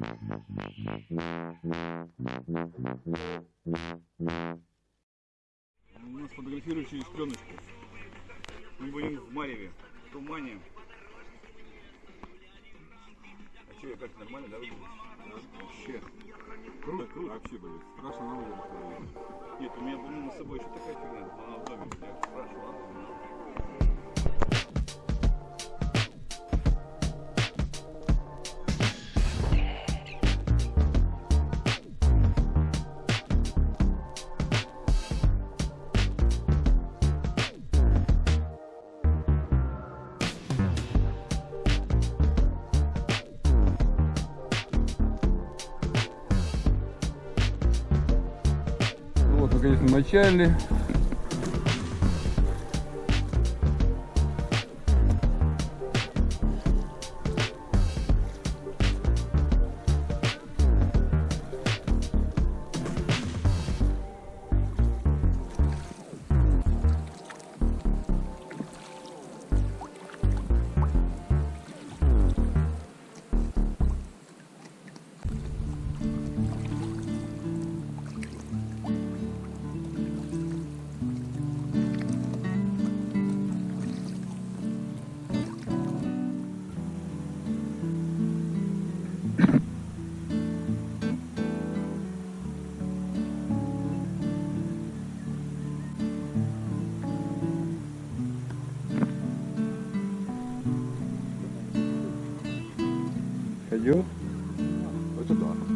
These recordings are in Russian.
У нас фотографируют через пленочку. Мы будем в Мареве, в тумане. А что, я как нормально, да, выгляжу? Вообще. Круто, круто. Вообще, блин, страшно на улице. Нет, у меня, по-моему, с собой еще такая фигня, она в доме. Я спрашивал, ладно? Вот, мы, конечно, мочали.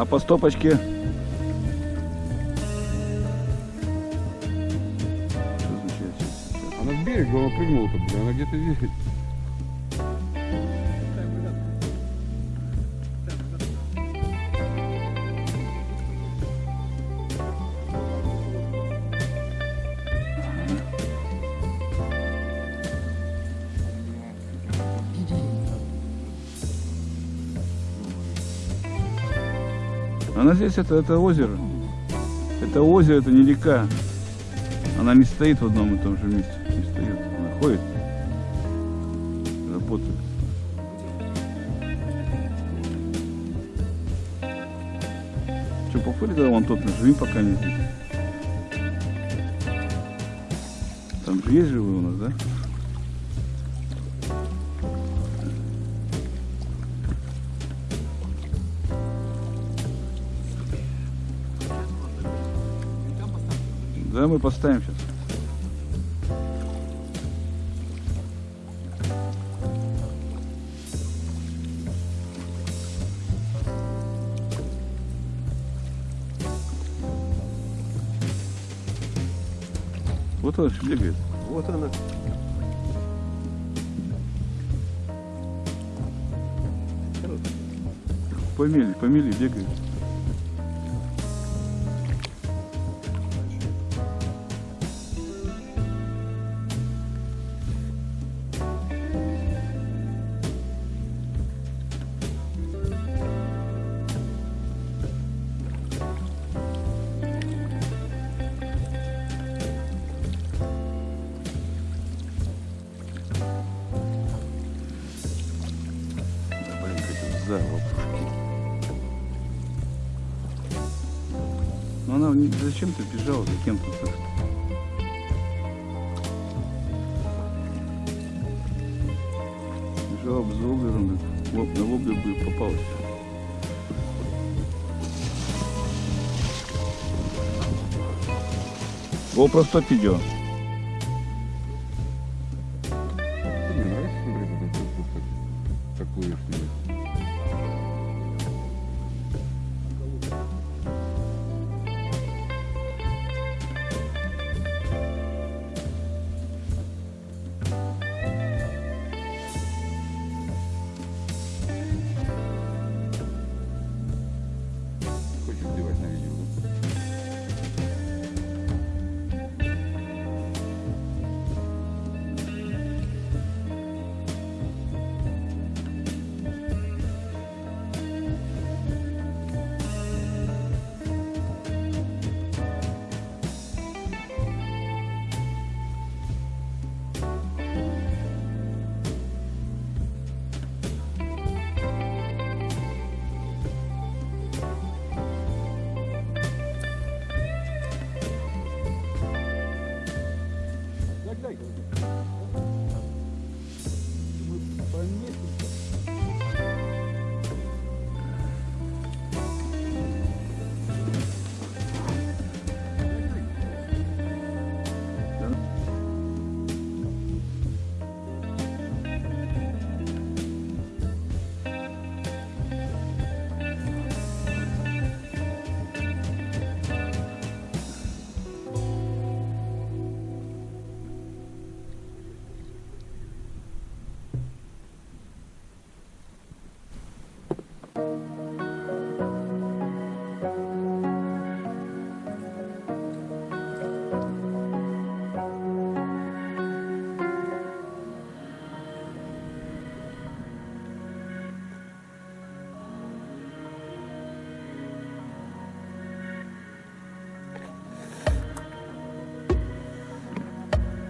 А по стопочке? Она с берега, она прыгнула-то, она где-то здесь. Она здесь, это, это озеро. Это озеро, это не река. Она не стоит в одном и том же месте. Не стоит. Она ходит. Работает. Что, походи тогда вон тот, живи пока не здесь. Там же есть живые у нас, да? Да, мы поставим сейчас. Вот он ж бегает. Вот она. Помели, помели, бегает. Она не- зачем-то бежала за кем-то. так. Бежала бы за лоб- на воблер бы попалась. GoPro 100 видео.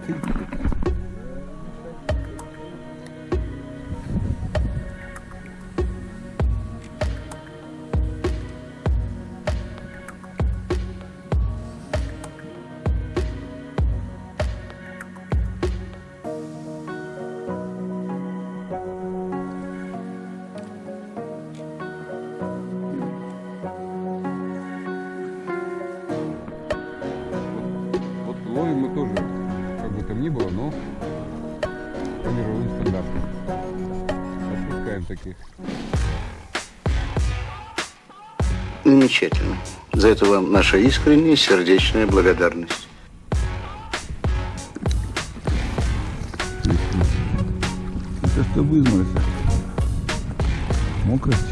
Peace. ну, по мировым стандартам. Отпускаем таких. Замечательно. За это вам наша искренняя сердечная благодарность. Это что в изморосе? Мокрость?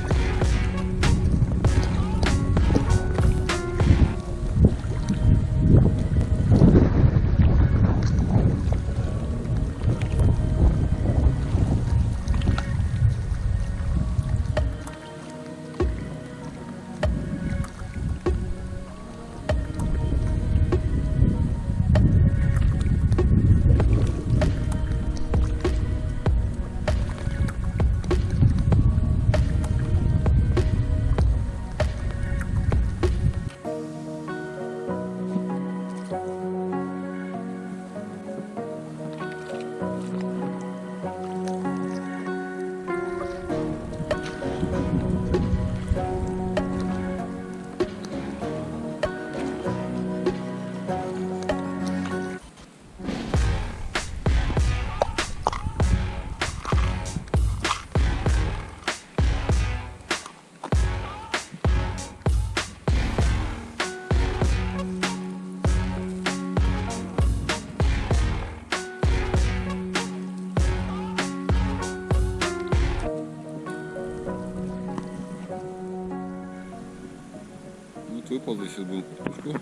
Сейчас будем картошку.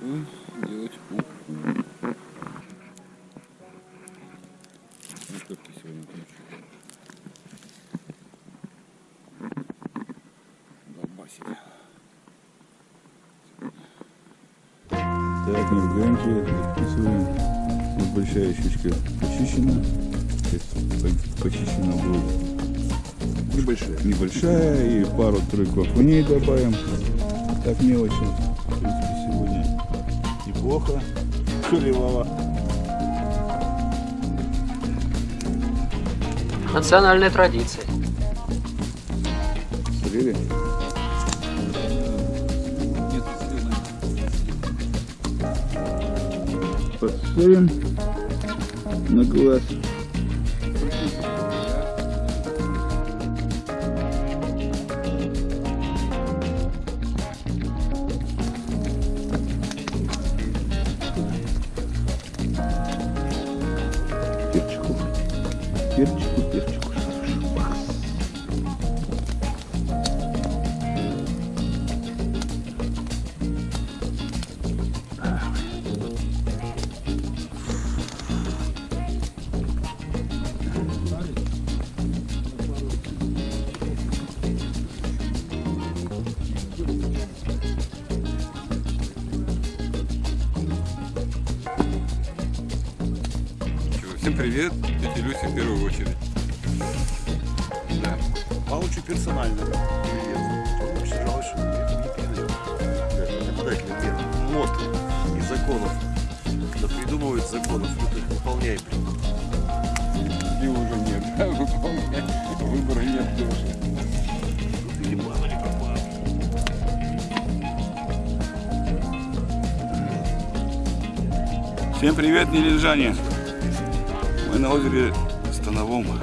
И делать уху. Морковки сегодня получили. Долбасик. Так, не ругаемся, записываем. Вот большая щучка почищена. По- почищена будет Небольшие. небольшая и пару-тройку окуней добавим. Так мелочи. В принципе, сегодня неплохо. Клевало. Национальная традиция. Смотрели? Подсолим на глаз. Всем привет, нележане! Мы на озере Становом. Вот.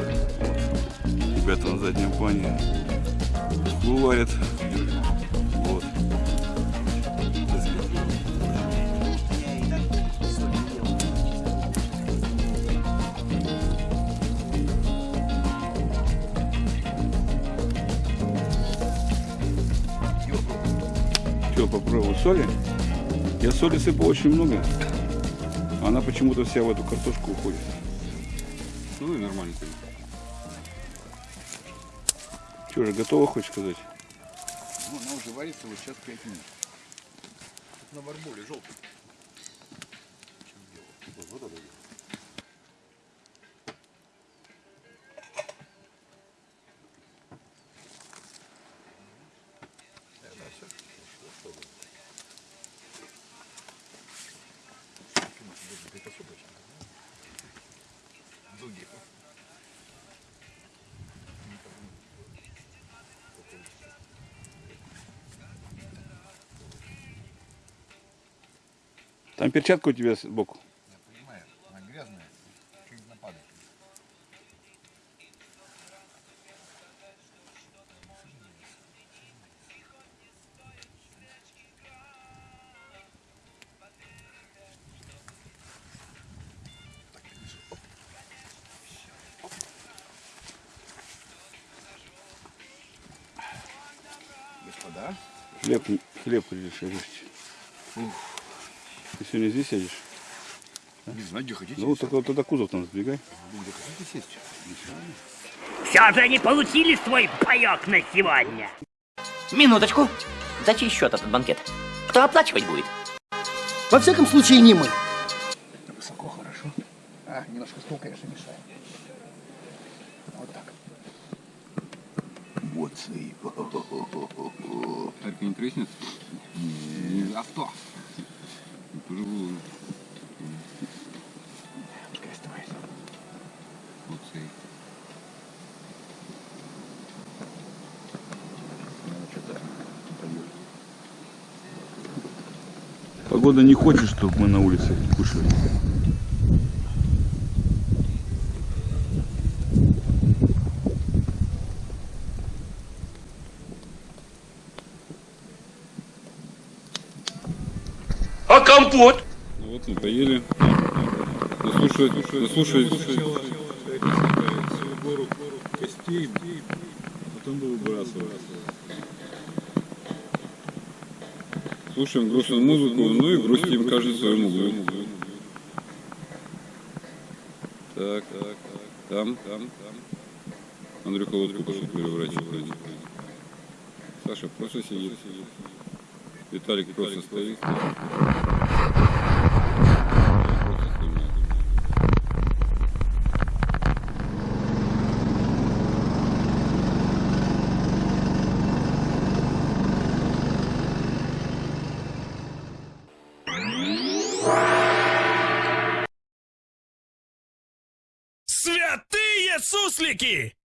Ребята на заднем плане варят. Вот. Что, попробую соли? Я соли сыпал очень много. Она почему-то вся в эту картошку уходит. Ну и нормально. Что же, готово, хочешь сказать? Ну, она уже варится вот сейчас 5 минут. На барболе желтый. Там перчатка у тебя сбоку. Я понимаю, она грязная, чуть нападает. Господа. Хлеб, хлеб решили. Ух. Ты сегодня здесь сядешь? Не знаю, где хотите. Ну, вот тогда, тогда кузов там сдвигай. Где хотите сесть? Все же они получили свой паек на сегодня. Минуточку. За чей счет этот банкет? Кто оплачивать будет? Во всяком случае, не мы. Высоко, хорошо. А, немножко стул, конечно, мешает. Вот так. Это не треснет? Не. Авто. Пожалуй. Пускай оставайся. Вот цей. Что-то пойдет. Погода не хочет, чтобы мы на улице кушали. Ну вот мы поели. Заслушать, заслушать. костей, потом бы выбрасывать. Слушаем грустную музыку, ну и грустим каждый в своем углу. Так, так, так. Там, там, там. Андрюха лодку пошел переворачивать. Саша просто сидит. Виталик просто стоит. Clique!